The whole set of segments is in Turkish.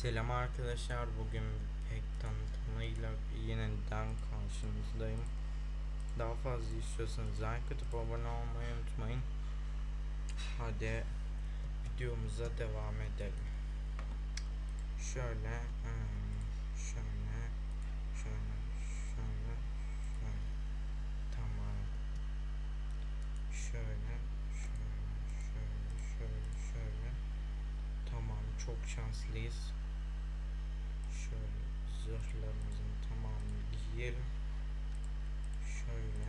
Selam arkadaşlar. Bugün pek tanıtımıyla yeniden karşınızdayım. Daha fazla istiyorsanız like atıp abone olmayı unutmayın. Hadi videomuza devam edelim. Şöyle, hmm, şöyle, şöyle, şöyle, şöyle. Tamam. Şöyle, şöyle, şöyle, şöyle, şöyle. Tamam, çok şanslıyız. Giyelim. Şöyle.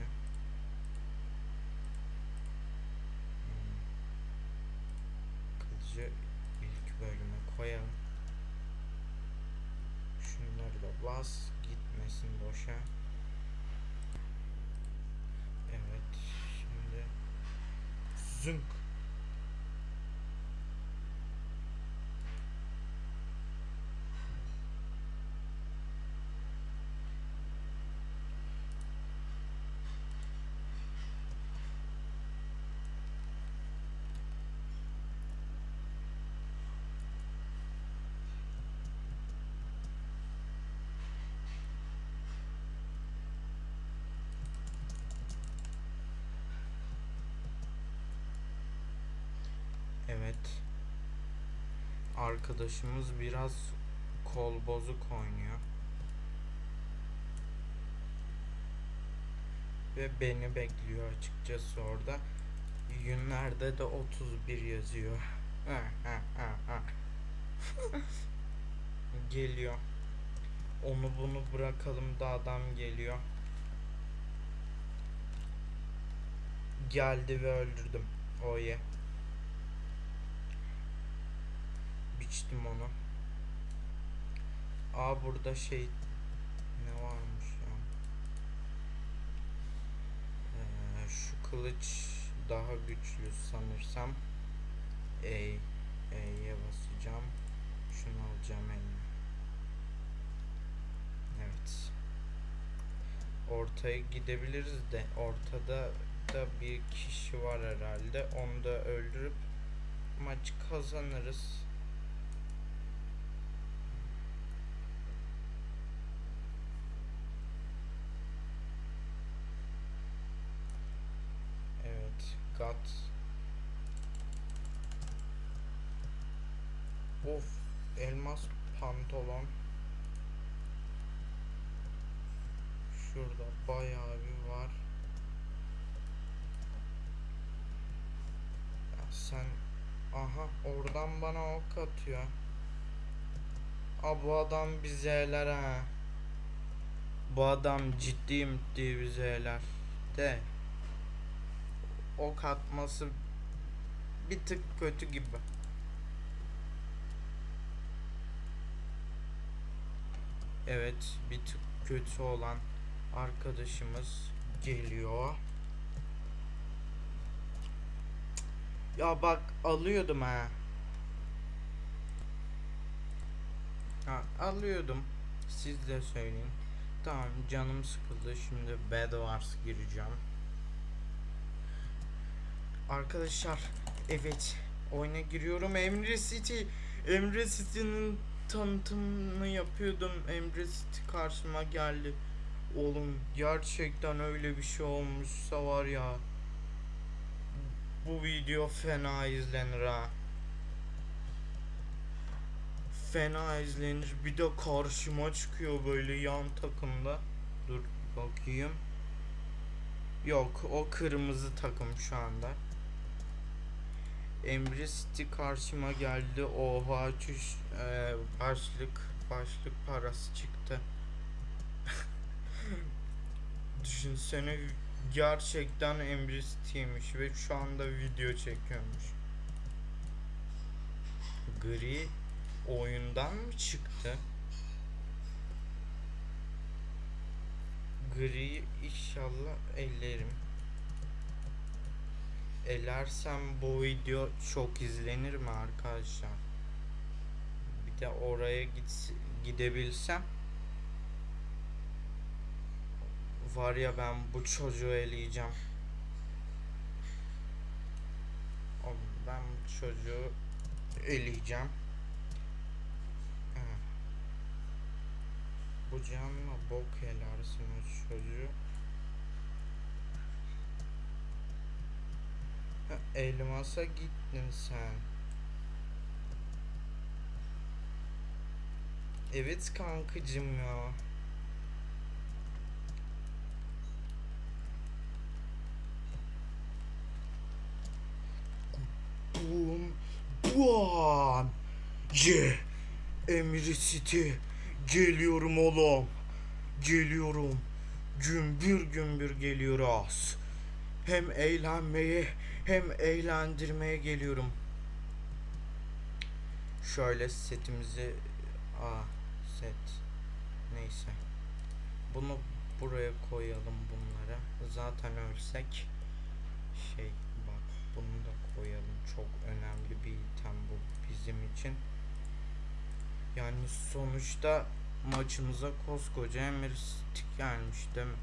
Hmm. Kılıcı ilk bölüme koyalım. Şunları da bas, gitmesin boşa. Evet, şimdi zınk. Evet. Arkadaşımız biraz kol bozuk oynuyor. Ve beni bekliyor açıkçası orada. Günlerde de 31 yazıyor. geliyor. Onu bunu bırakalım da adam geliyor. Geldi ve öldürdüm. Oh yeah. Biçtim onu. Aa burada şey ne varmış ya? Ee, şu kılıç daha güçlü sanırsam. E, E'ye basacağım. Şunu alacağım elime. Evet. Ortaya gidebiliriz de ortada da bir kişi var herhalde. Onu da öldürüp maç kazanırız. Evet, gat. Of, elmas pantolon. Şurada bayağı bir var. Ya sen aha oradan bana ok atıyor. Aa bu adam bize eler ha. Bu adam ciddi ciddi bize eler. De ok atması bir tık kötü gibi. Evet, bir tık kötü olan arkadaşımız geliyor. Ya bak alıyordum ha. Ha alıyordum. Siz de söyleyin. Tamam canım sıkıldı. Şimdi Bed Wars gireceğim. Arkadaşlar evet oyuna giriyorum Emre City Emre City'nin tanıtımını yapıyordum Emre City karşıma geldi Oğlum gerçekten öyle bir şey olmuşsa var ya Bu video fena izlenir ha. Fena izlenir. Bir de karşıma çıkıyor böyle yan takımda. Dur bakayım. Yok o kırmızı takım şu anda. Emre City karşıma geldi. Oha çüş e, başlık başlık parası çıktı. Düşünsene gerçekten Emre ve şu anda video çekiyormuş. Gri oyundan mı çıktı? Gri inşallah ellerim elersem bu video çok izlenir mi arkadaşlar? Bir de oraya git gidebilsem var ya ben bu çocuğu eleyeceğim. Ben bu çocuğu eleyeceğim. Bu canla bok helarsınız çocuğu. Ha, elmasa gittin sen. Evet kankacım ya. Ye. Emri City. Geliyorum oğlum. Geliyorum. Gümbür gümbür geliyoruz. Hem eğlenmeye hem eğlendirmeye geliyorum. Şöyle setimizi Aa set. Neyse. Bunu buraya koyalım bunlara. Zaten ölsek şey bak bunu da koyalım. Çok önemli bir item bu bizim için. Yani sonuçta maçımıza koskoca Emir City gelmiş değil mi?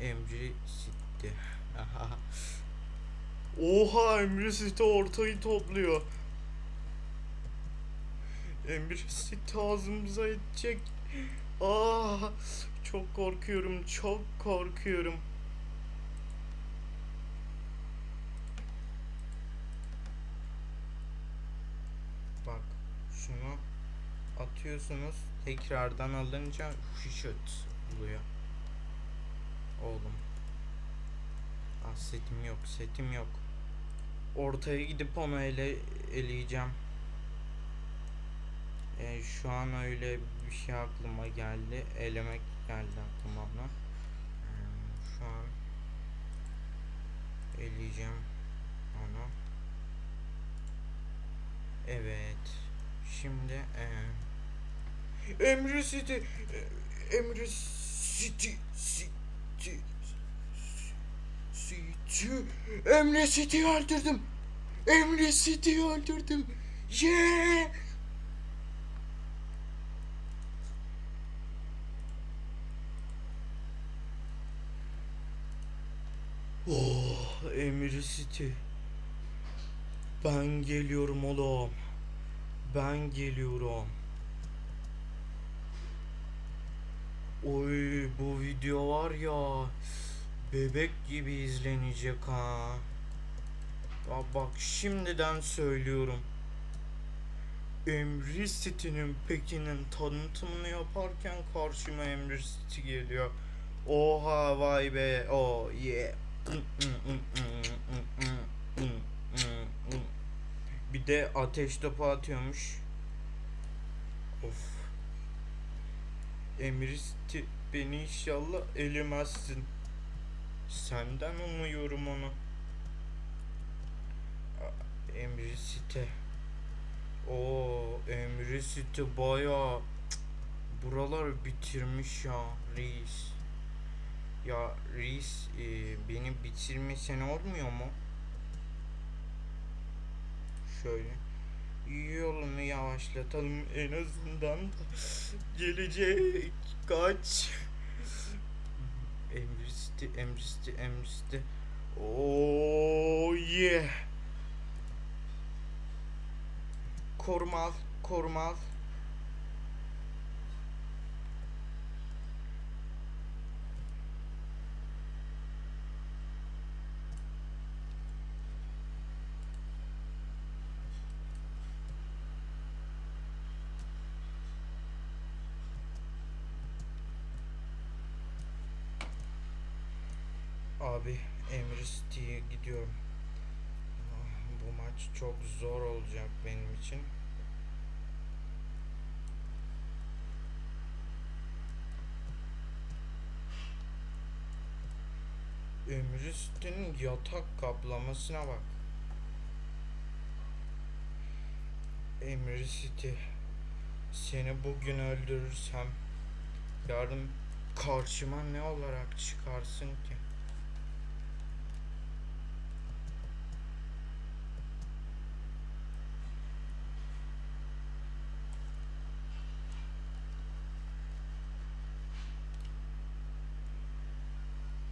Emri City. Oha Emri City ortayı topluyor. Emir City ağzımıza edecek. Aa, çok korkuyorum, çok korkuyorum. Bak şunu atıyorsunuz tekrardan alınca şişöt oluyor. Oğlum. Ah setim yok setim yok. Ortaya gidip onu ele eleyeceğim. E, şu an öyle bir şey aklıma geldi. Elemek geldi aklıma ona. E, şu an eleyeceğim onu. Evet. Şimdi e, Emre City Emre City City City Emre City'yi öldürdüm. Emre City'yi öldürdüm. Yeah! Oh, Emre City. Ben geliyorum oğlum. Ben geliyorum. Oy bu video var ya bebek gibi izlenecek ha. Ya bak şimdiden söylüyorum. Emre City'nin Pekin'in tanıtımını yaparken karşıma Emre City geliyor. Oha vay be. Oh yeah. Bir de ateş topu atıyormuş. Of. Emristi beni inşallah elemezsin. Senden umuyorum onu. Emrisite. O Emrisite baya buralar bitirmiş ya reis. Ya reis e, beni bitirmesen olmuyor mu? Şöyle yolunu yavaşlatalım. En azından gelecek kaç. Emristi emristi emristi. Oh yeah. Korumal korumal Abi Emristi'ye gidiyorum. Ah, Bu maç çok zor olacak benim için. Emristi'nin yatak kaplamasına bak. Emristi seni bugün öldürürsem yarın karşıma ne olarak çıkarsın ki?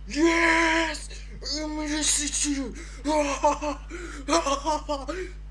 Yes! Emre City!